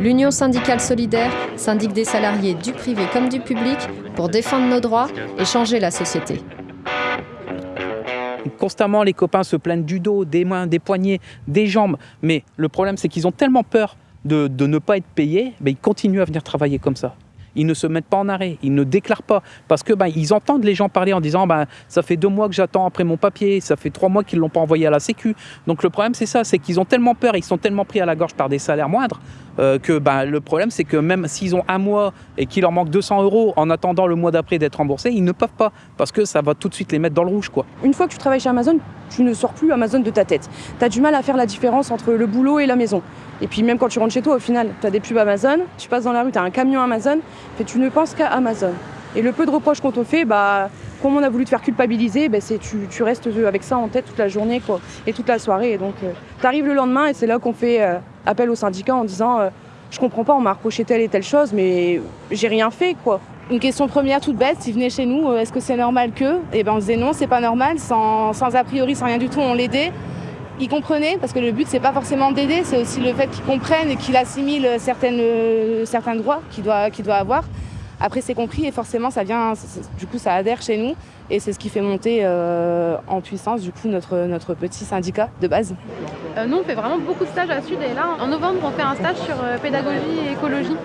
L'Union syndicale solidaire syndique des salariés du privé comme du public pour défendre nos droits et changer la société. Constamment, les copains se plaignent du dos, des mains, des poignets, des jambes. Mais le problème, c'est qu'ils ont tellement peur de, ne pas être payés, mais ils continuent à venir travailler comme ça ils ne se mettent pas en arrêt, ils ne déclarent pas. Parce que ben, ils entendent les gens parler en disant ben, ça fait deux mois que j'attends après mon papier, ça fait trois mois qu'ils ne l'ont pas envoyé à la Sécu. Donc le problème c'est ça, c'est qu'ils ont tellement peur, ils sont tellement pris à la gorge par des salaires moindres euh, que ben, le problème c'est que même s'ils ont un mois et qu'il leur manque 200 euros en attendant le mois d'après d'être remboursés, ils ne peuvent pas parce que ça va tout de suite les mettre dans le rouge. Quoi. Une fois que tu travailles chez Amazon, tu ne sors plus Amazon de ta tête. Tu as du mal à faire la différence entre le boulot et la maison. Et puis même quand tu rentres chez toi, au final, tu as des pubs Amazon, tu passes dans la rue, tu as un camion Amazon, et tu ne penses qu'à Amazon. Et le peu de reproches qu'on te fait, bah, comme on a voulu te faire culpabiliser, bah, c'est tu, restes avec ça en tête toute la journée quoi, et toute la soirée. Et donc, euh, tu arrives le lendemain et c'est là qu'on fait euh, appel au syndicat en disant euh, Je comprends pas, on m'a reproché telle et telle chose, mais j'ai rien fait. quoi. Une question première toute bête, s'ils venaient chez nous, est-ce que c'est normal que? Eh ben on disait non, c'est pas normal, sans, sans a priori, sans rien du tout, on l'aidait il comprenait, parce que le but, c'est pas forcément d'aider, c'est aussi le fait qu'il comprenne et qu'il assimile certaines, certains droits qu'il doit, doit avoir. Après, c'est compris et forcément, ça vient, du coup, ça adhère chez nous et c'est ce qui fait monter euh, en puissance, du coup, notre, notre petit syndicat de base. Euh, nous, on fait vraiment beaucoup de stages à Sud et là, en novembre, on fait un stage sur euh, pédagogie et écologie,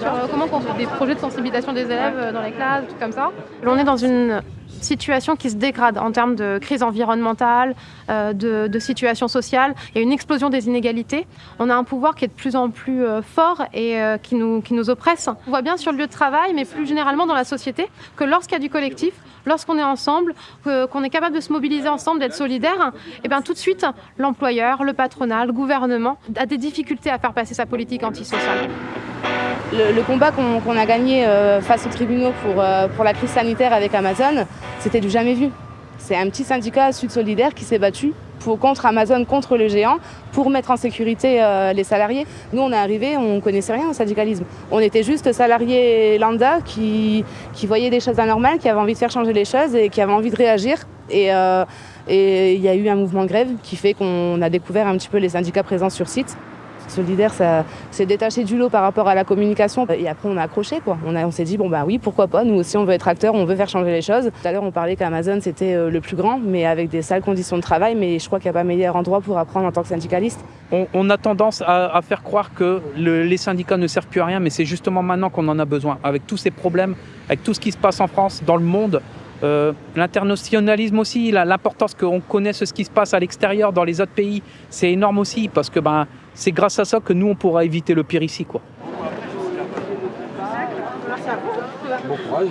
sur comment construire des projets de sensibilisation des élèves dans les classes, tout comme ça. On est dans une situation qui se dégrade en termes de crise environnementale, euh, de, situation sociale. A une explosion des inégalités. On a un pouvoir qui est de plus en plus euh, fort et euh, qui, nous, qui nous oppresse. On voit bien sur le lieu de travail, mais plus généralement dans la société, que lorsqu'il y a du collectif, lorsqu'on est ensemble, qu'on est capable de se mobiliser ensemble, d'être solidaire, et eh bien tout de suite, l'employeur, le patronat, le gouvernement a des difficultés à faire passer sa politique antisociale. Le, combat qu'on a gagné face aux tribunaux pour, pour la crise sanitaire avec Amazon, c'était du jamais vu. C'est un petit syndicat Sud Solidaire qui s'est battu pour, contre Amazon, contre le géant, pour mettre en sécurité euh, les salariés. Nous, on est arrivés, on ne connaissait rien au syndicalisme. On était juste salariés lambda qui, voyaient des choses anormales, qui avaient envie de faire changer les choses et qui avaient envie de réagir. Et il y a eu un mouvement grève qui fait qu'on a découvert un petit peu les syndicats présents sur site. Solidaire, ça s'est détaché du lot par rapport à la communication. Et après, on a accroché, quoi. On, s'est dit, bon, bah oui, pourquoi pas. Nous aussi, on veut être acteur, on veut faire changer les choses. Tout à l'heure, on parlait qu'Amazon, c'était euh, le plus grand, mais avec des sales conditions de travail. Mais je crois qu'il n'y a pas meilleur endroit pour apprendre en tant que syndicaliste. On, a tendance à, faire croire que les syndicats ne servent plus à rien, mais c'est justement maintenant qu'on en a besoin. Avec tous ces problèmes, avec tout ce qui se passe en France, dans le monde, euh, l'internationalisme aussi, l'importance qu'on connaisse ce qui se passe à l'extérieur, dans les autres pays, c'est énorme aussi parce que ben, c'est grâce à ça que nous, on pourra éviter le pire ici. Quoi. Bon courage,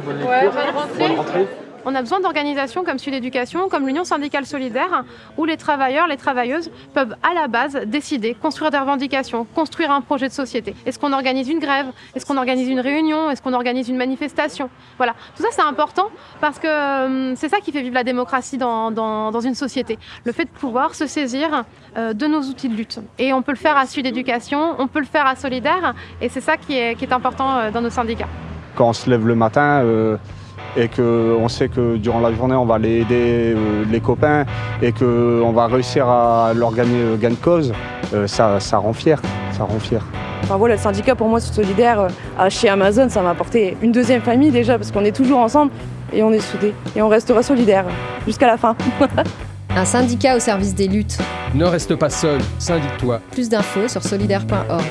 bonne rentrée. On a besoin d'organisations comme Sud Éducation, comme l'Union syndicale solidaire, où les travailleurs, les travailleuses peuvent à la base décider, construire des revendications, construire un projet de société. Est-ce qu'on organise une grève? Est-ce qu'on organise une réunion? Est-ce qu'on organise une manifestation? Voilà, tout ça c'est important parce que euh, c'est ça qui fait vivre la démocratie dans, une société. Le fait de pouvoir se saisir euh, de nos outils de lutte. Et on peut le faire à Sud Éducation, on peut le faire à Solidaire, et c'est ça qui est, important euh, dans nos syndicats. Quand on se lève le matin, et qu'on sait que durant la journée on va aller aider euh, les copains et qu'on va réussir à leur gagner euh, gain de cause, euh, ça, ça rend fier, ça rend fier. Enfin voilà, le syndicat pour moi c'est solidaire chez Amazon, ça m'a apporté une deuxième famille déjà parce qu'on est toujours ensemble et on est soudés et on restera solidaire jusqu'à la fin. Un syndicat au service des luttes. Ne reste pas seul, syndique-toi. Plus d'infos sur solidaire.org.